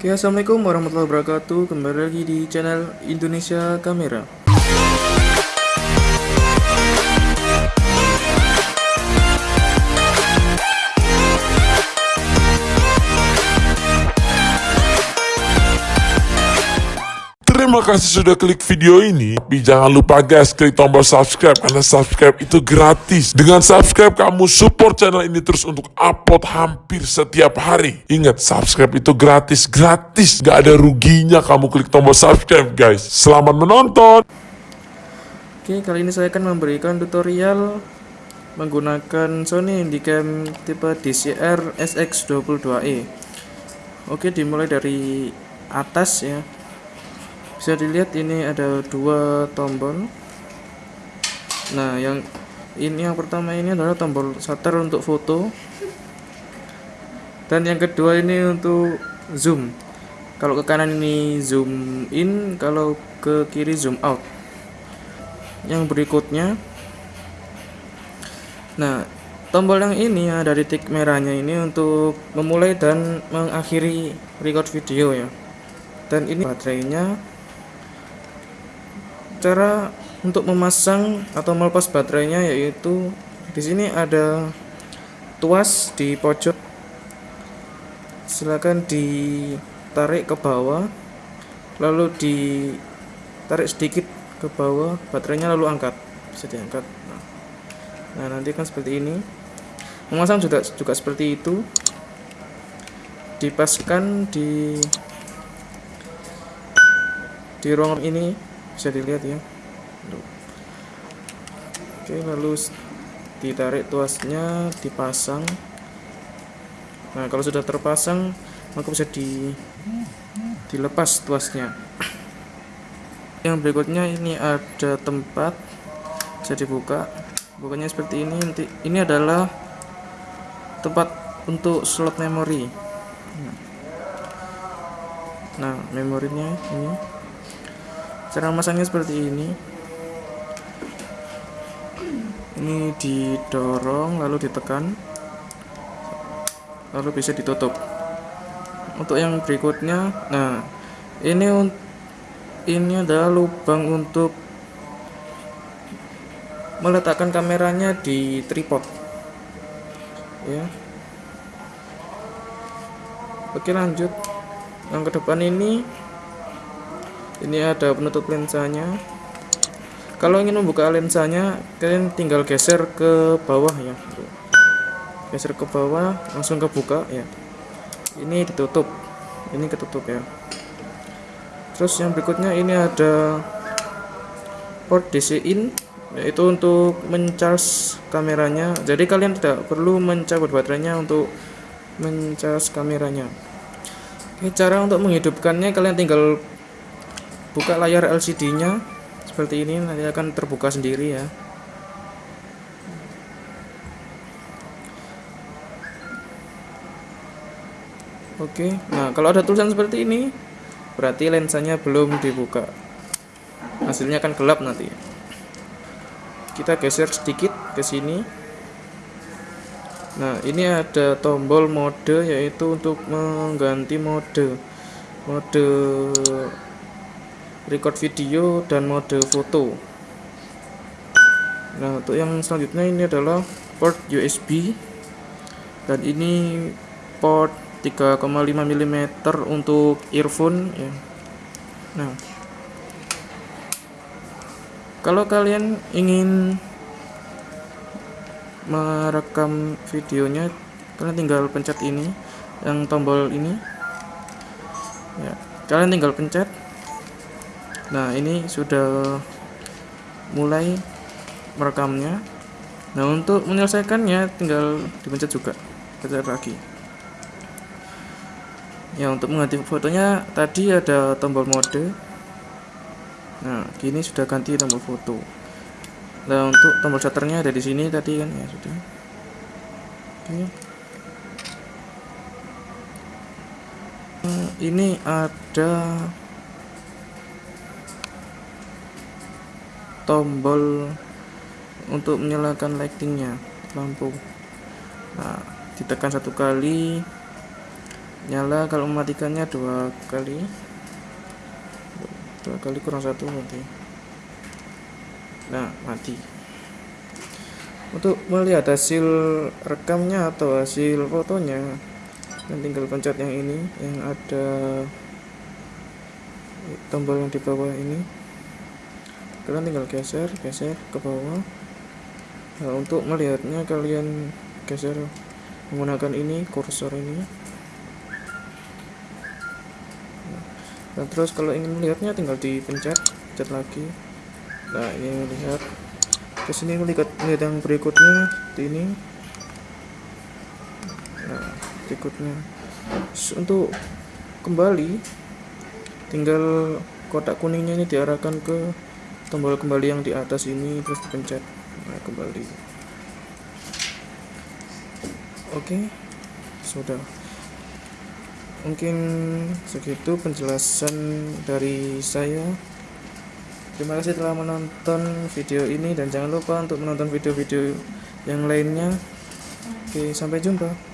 Oke, assalamualaikum warahmatullahi wabarakatuh. Kembali lagi di channel Indonesia Kamera. Terima kasih sudah klik video ini. Tapi jangan lupa guys, klik tombol subscribe karena subscribe itu gratis. Dengan subscribe kamu support channel ini terus untuk upload hampir setiap hari. Ingat, subscribe itu gratis, gratis. Gak ada ruginya kamu klik tombol subscribe guys. Selamat menonton. Oke, kali ini saya akan memberikan tutorial menggunakan Sony Handycam tipe DCR SX22e. Oke, dimulai dari atas ya. Bisa dilihat ini ada dua tombol. Nah, yang ini yang pertama ini adalah tombol shutter untuk foto. Dan yang kedua ini untuk zoom. Kalau ke kanan ini zoom in, kalau ke kiri zoom out. Yang berikutnya Nah, tombol yang ini ada titik merahnya ini untuk memulai dan mengakhiri record video ya. Dan ini baterainya cara untuk memasang atau melepas baterainya yaitu di sini ada tuas di pojok. Silakan ditarik ke bawah lalu ditarik sedikit ke bawah baterainya lalu angkat bisa diangkat. Nah, nah nanti kan seperti ini. Memasang juga juga seperti itu. Dipaskan di di ruang ini bisa dilihat ya. Oke lalu ditarik tuasnya dipasang. Nah kalau sudah terpasang maka bisa di dilepas tuasnya. Yang berikutnya ini ada tempat bisa dibuka. Bukanya seperti ini nanti ini adalah tempat untuk slot memori. Nah memorinya ini cara masangnya seperti ini. Ini didorong lalu ditekan. Lalu bisa ditutup. Untuk yang berikutnya nah ini ini adalah lubang untuk meletakkan kameranya di tripod. Ya. Oke lanjut. Yang ke depan ini ini ada penutup lensanya. Kalau ingin membuka lensanya kalian tinggal geser ke bawah ya geser ke bawah langsung kebuka ya. Ini ditutup. Ini ketutup ya. Terus yang berikutnya ini ada port DC in yaitu untuk mencharge kameranya. Jadi kalian tidak perlu mencabut baterainya untuk mencharge kameranya. Oke, cara untuk menghidupkannya kalian tinggal buka layar LCD nya seperti ini nanti akan terbuka sendiri ya Oke, nah kalau ada tulisan seperti ini berarti lensanya belum dibuka. Hasilnya akan gelap nanti. Kita geser sedikit ke sini. Nah, ini ada tombol mode yaitu untuk mengganti mode. Mode record video dan mode foto. Nah untuk yang selanjutnya ini adalah port USB dan ini port 3,5 mm untuk earphone ya. Nah kalau kalian ingin merekam videonya kalian tinggal pencet ini yang tombol ini. Ya kalian tinggal pencet nah ini sudah mulai merekamnya. Nah untuk menyelesaikannya tinggal dipencet juga. Pencet lagi. Ya untuk mengganti fotonya tadi ada tombol mode. Nah kini sudah ganti tombol foto. Nah untuk tombol shutternya ada di sini tadi kan? Ya sudah. Oke. Nah, ini ada tombol untuk menyalakan lightingnya lampu. Nah ditekan satu kali nyala. Kalau mematikannya dua kali dua kali kurang satu nanti nah mati. Untuk melihat hasil rekamnya atau hasil fotonya dan tinggal pencet yang ini yang ada tombol yang di bawah ini kalian tinggal geser geser ke bawah. Nah, untuk melihatnya kalian geser menggunakan ini kursor ini. Nah, terus kalau ingin melihatnya tinggal dipencet pencet lagi. Nah ini melihat. Ke sini melihat melihat yang berikutnya ini. Nah berikutnya. Untuk kembali tinggal kotak kuningnya ini diarahkan ke tombol kembali yang di atas ini terus dipencet nah kembali oke sudah mungkin segitu penjelasan dari saya Terima kasih telah menonton video ini dan jangan lupa untuk menonton video-video yang lainnya. Oke, sampai jumpa.